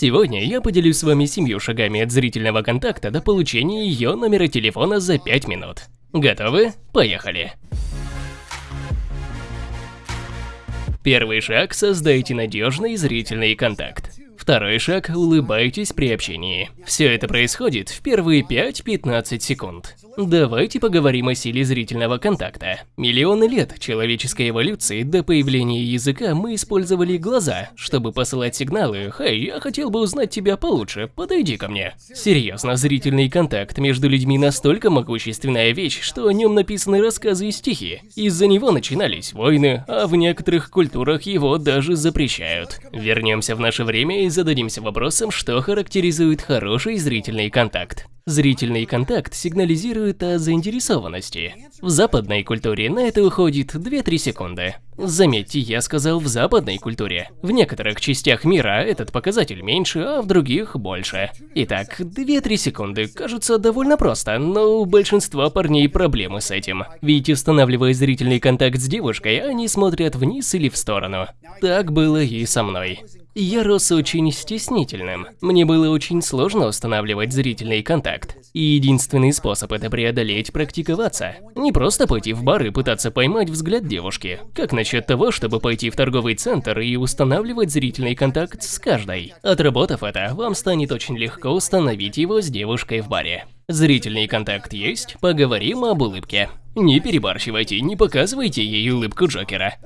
Сегодня я поделюсь с вами семью шагами от зрительного контакта до получения ее номера телефона за 5 минут. Готовы? Поехали! Первый шаг – создайте надежный зрительный контакт. Второй шаг – улыбайтесь при общении. Все это происходит в первые 5-15 секунд. Давайте поговорим о силе зрительного контакта. Миллионы лет человеческой эволюции до появления языка мы использовали глаза, чтобы посылать сигналы «Хей, я хотел бы узнать тебя получше, подойди ко мне». Серьезно, зрительный контакт между людьми настолько могущественная вещь, что о нем написаны рассказы и стихи. Из-за него начинались войны, а в некоторых культурах его даже запрещают. Вернемся в наше время и зададимся вопросом, что характеризует хороший зрительный контакт. Зрительный контакт сигнализирует о заинтересованности. В западной культуре на это уходит 2-3 секунды. Заметьте, я сказал в западной культуре. В некоторых частях мира этот показатель меньше, а в других больше. Итак, 2-3 секунды кажутся довольно просто, но у большинства парней проблемы с этим. Ведь устанавливая зрительный контакт с девушкой, они смотрят вниз или в сторону. Так было и со мной. Я рос очень стеснительным. Мне было очень сложно устанавливать зрительный контакт. И единственный способ это преодолеть – практиковаться. Не просто пойти в бар и пытаться поймать взгляд девушки. Как насчет того, чтобы пойти в торговый центр и устанавливать зрительный контакт с каждой? Отработав это, вам станет очень легко установить его с девушкой в баре. Зрительный контакт есть, поговорим об улыбке. Не перебарщивайте, не показывайте ей улыбку Джокера.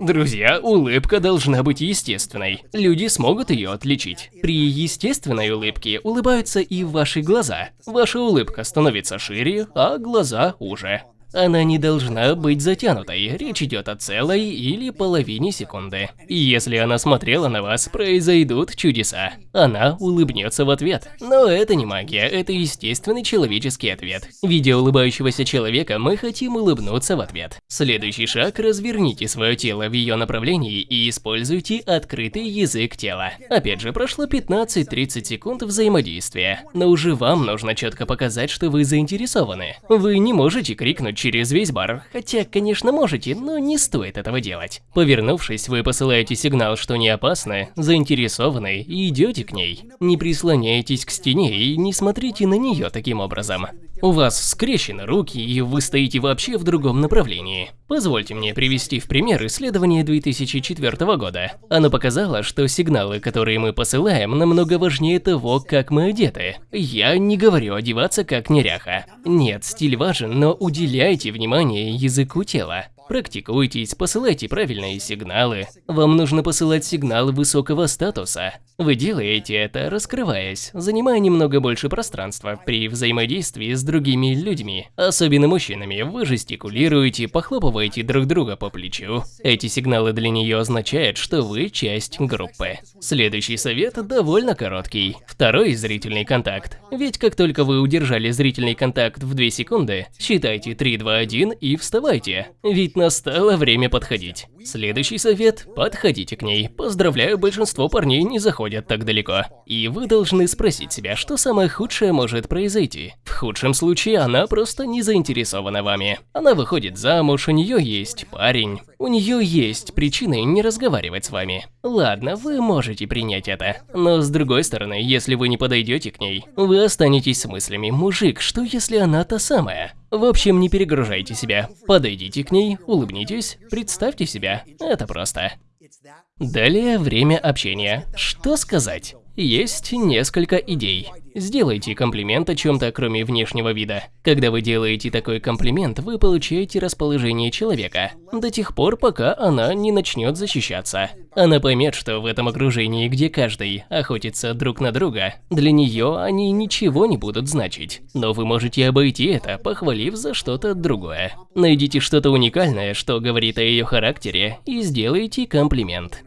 Друзья, улыбка должна быть естественной. Люди смогут ее отличить. При естественной улыбке улыбаются и ваши глаза. Ваша улыбка становится шире, а глаза уже. Она не должна быть затянутой, речь идет о целой или половине секунды. И если она смотрела на вас, произойдут чудеса. Она улыбнется в ответ. Но это не магия, это естественный человеческий ответ. Видя улыбающегося человека, мы хотим улыбнуться в ответ. Следующий шаг – разверните свое тело в ее направлении и используйте открытый язык тела. Опять же, прошло 15-30 секунд взаимодействия, но уже вам нужно четко показать, что вы заинтересованы. Вы не можете крикнуть через весь бар, хотя, конечно, можете, но не стоит этого делать. Повернувшись, вы посылаете сигнал, что не опасны, заинтересованы и идете к ней. Не прислоняйтесь к стене и не смотрите на нее таким образом. У вас скрещены руки, и вы стоите вообще в другом направлении. Позвольте мне привести в пример исследование 2004 года. Оно показало, что сигналы, которые мы посылаем, намного важнее того, как мы одеты. Я не говорю одеваться как неряха. Нет, стиль важен, но уделяйте внимание языку тела. Практикуйтесь, посылайте правильные сигналы. Вам нужно посылать сигналы высокого статуса. Вы делаете это, раскрываясь, занимая немного больше пространства при взаимодействии с другими людьми, особенно мужчинами. Вы жестикулируете, похлопываете друг друга по плечу. Эти сигналы для нее означают, что вы часть группы. Следующий совет довольно короткий. Второй зрительный контакт. Ведь как только вы удержали зрительный контакт в 2 секунды, считайте 3, 2, 1 и вставайте. Ведь настало время подходить. Следующий совет – подходите к ней. Поздравляю, большинство парней не заходят так далеко. И вы должны спросить себя, что самое худшее может произойти. В худшем случае она просто не заинтересована вами. Она выходит замуж, у нее есть парень. У нее есть причины не разговаривать с вами. Ладно, вы можете принять это. Но с другой стороны, если вы не подойдете к ней, вы останетесь с мыслями «Мужик, что если она та самая?» В общем, не перегружайте себя. Подойдите к ней, улыбнитесь, представьте себя. Это просто. Далее время общения. Что сказать? Есть несколько идей. Сделайте комплимент о чем-то, кроме внешнего вида. Когда вы делаете такой комплимент, вы получаете расположение человека, до тех пор, пока она не начнет защищаться. Она поймет, что в этом окружении, где каждый охотится друг на друга, для нее они ничего не будут значить. Но вы можете обойти это, похвалив за что-то другое. Найдите что-то уникальное, что говорит о ее характере, и сделайте комплимент.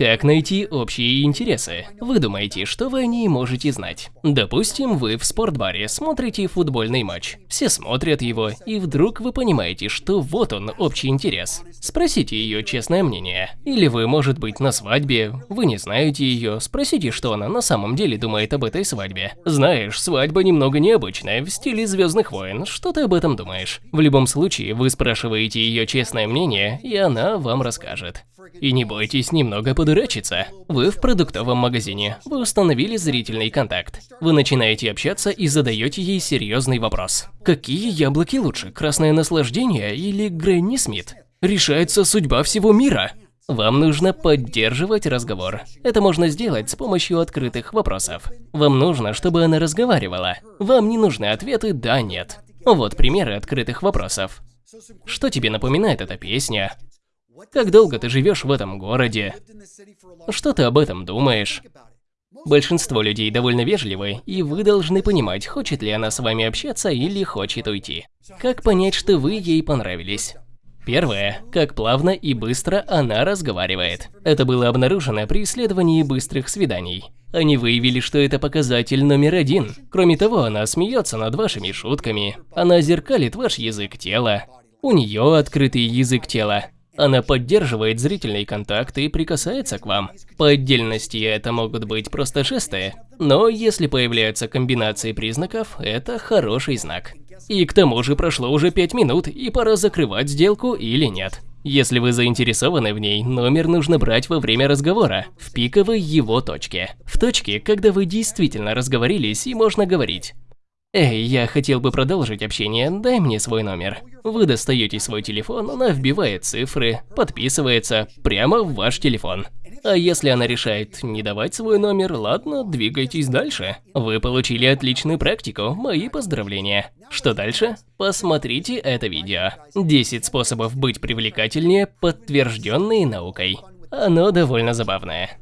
Как найти общие интересы? Вы думаете, что вы о ней можете знать. Допустим, вы в спортбаре смотрите футбольный матч. Все смотрят его, и вдруг вы понимаете, что вот он, общий интерес. Спросите ее честное мнение. Или вы, может быть, на свадьбе, вы не знаете ее, спросите, что она на самом деле думает об этой свадьбе. Знаешь, свадьба немного необычная, в стиле Звездных войн, что ты об этом думаешь? В любом случае, вы спрашиваете ее честное мнение, и она вам расскажет. И не бойтесь немного подумать дурачиться. Вы в продуктовом магазине. Вы установили зрительный контакт. Вы начинаете общаться и задаете ей серьезный вопрос. Какие яблоки лучше, красное наслаждение или Гренни Смит? Решается судьба всего мира. Вам нужно поддерживать разговор. Это можно сделать с помощью открытых вопросов. Вам нужно, чтобы она разговаривала. Вам не нужны ответы «да», «нет». Вот примеры открытых вопросов. Что тебе напоминает эта песня? Как долго ты живешь в этом городе? Что ты об этом думаешь? Большинство людей довольно вежливы, и вы должны понимать, хочет ли она с вами общаться или хочет уйти. Как понять, что вы ей понравились? Первое. Как плавно и быстро она разговаривает. Это было обнаружено при исследовании быстрых свиданий. Они выявили, что это показатель номер один. Кроме того, она смеется над вашими шутками. Она зеркалит ваш язык тела. У нее открытый язык тела. Она поддерживает зрительный контакт и прикасается к вам. По отдельности это могут быть просто жесты, но если появляются комбинации признаков, это хороший знак. И к тому же прошло уже 5 минут, и пора закрывать сделку или нет. Если вы заинтересованы в ней, номер нужно брать во время разговора, в пиковой его точке. В точке, когда вы действительно разговорились и можно говорить. «Эй, я хотел бы продолжить общение, дай мне свой номер». Вы достаете свой телефон, она вбивает цифры, подписывается прямо в ваш телефон. А если она решает не давать свой номер, ладно, двигайтесь дальше. Вы получили отличную практику, мои поздравления. Что дальше? Посмотрите это видео. 10 способов быть привлекательнее, подтвержденные наукой. Оно довольно забавное.